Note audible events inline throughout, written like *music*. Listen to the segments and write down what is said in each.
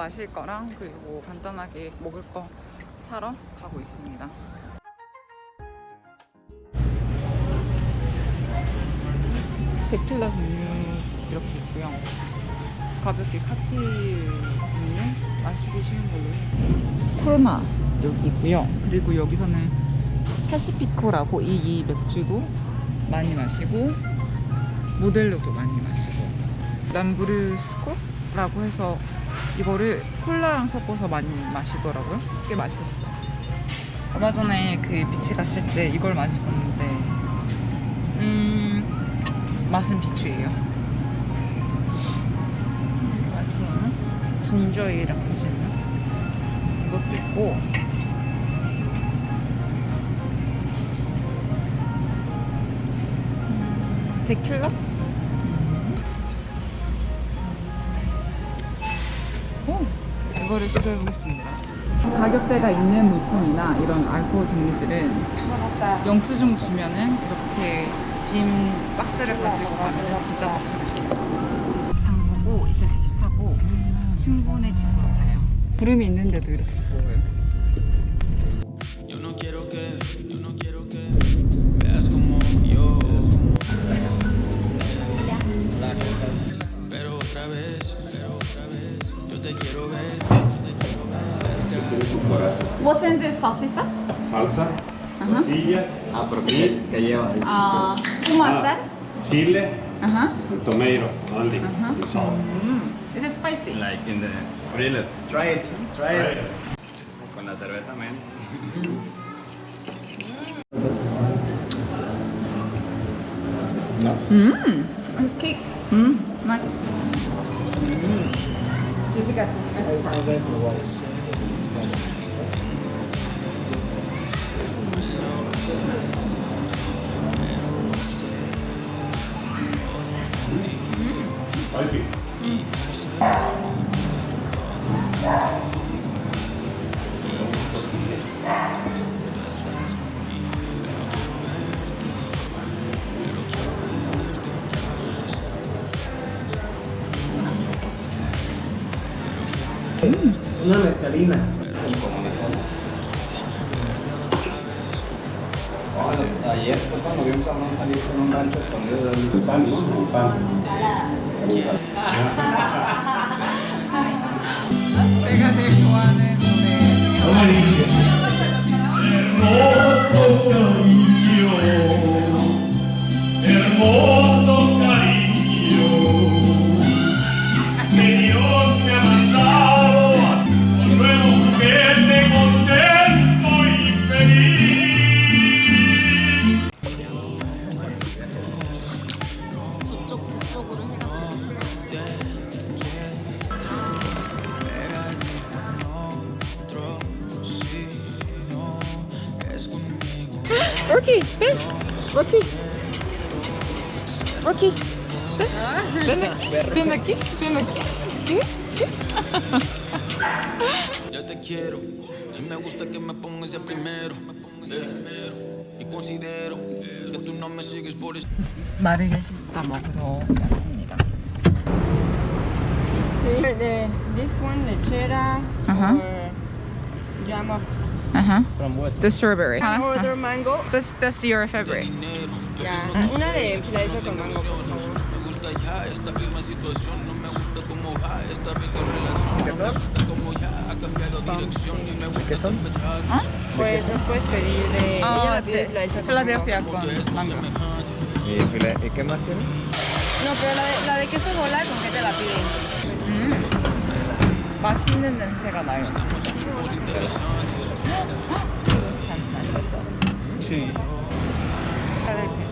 마실 거랑 그리고 간단하게 먹을 거 사러 가고 있습니다. 데킬라 종류 이렇게 있고요. 가볍게 칵테일 종류 마시기 쉬운 걸로. 코로나 여기 있고요. 그리고 여기서는 패시피코라고 이, 이 맥주도 많이 마시고 모델로도 많이 마시고 람브르스코라고 해서 이거를 콜라랑 섞어서 많이 마시더라고요. 꽤 맛있었어요. 얼마 전에 그 비치 갔을 때 이걸 마셨었는데 음 맛은 비추예요. 마시로는 진저이랑 같이 있는 이것도 있고 음, 데킬라? 이거를 시도해 보겠습니다. 가격대가 있는 물품이나 이런 알코올 종류들은 영수증 주면은 이렇게 빈 박스를 가지고 가면 진짜 벅차겠어요. 장 보고 이제 택시 타고 친구네 집으로 가요. 구름이 있는데도 이렇게 보여요. Pero otra vez, pero otra vez, yo te quiero ver, por. What's in this salsita? Salsa, uh -huh. tortilla, ah, porque que lleva ahí. Uh, who was that? Chile, uh -huh. tomato, only, uh -huh. salt. Mm. Is it spicy? Like in the grillet. Try it, try it. Con la cerveza, man. No. Mmm, nice cake. Mmm, nice. Mm. Jessica, I mezcalina. Ayer fue cuando vi un cabrón salir con un rancho escondido del Pan, ¿no? Pan. 로키, Ben, 로키, 로키, Ben, Ben 느낌, Ben 느낌. *laughs* Ya te quiero y me gusta que me pongas ya primero. Eh, Y considero que tú no me sigues por eso. 마르게시타 먹으러 왔습니다. The, this one, lechera Uh-huh. or jam. The strawberry. Ajá. Order mango. Your favorite. Una de con mango, por favor. ¿Qué son? ¿Ah? Pues nos puedes pedir de... La te, de hostia ¿Y, qué más tiene? No, pero la de, la de queso bola, ¿con qué te la piden? 맛있는 냄새가 나요. 주. 필라델피아.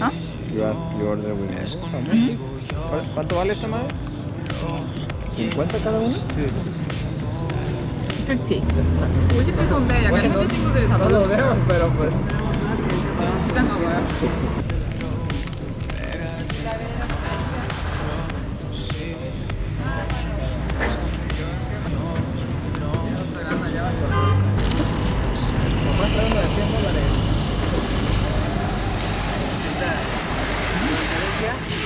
¿Ah? You, ask, you order with mango también. ¿Cuál- ¿Cuánto vale esta madre? ¿50 cada uno? 50. 50페소인데 약간 현지 친구들이 다 No lo veo, pero pues... 비싼가 봐요.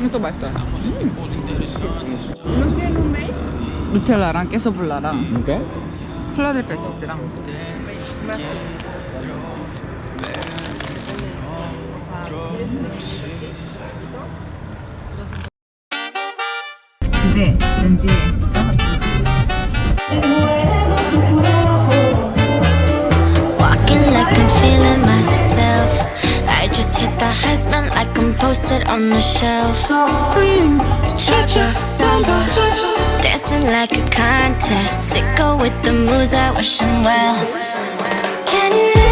이것도 맛있어요. 누텔라랑 깨소블라랑 ¿Qué? 필라델피아 치즈랑 이제 렌즈 posted on the shelf. Cha cha samba, dancing like a contest. Sicko with the moves, I wish him well.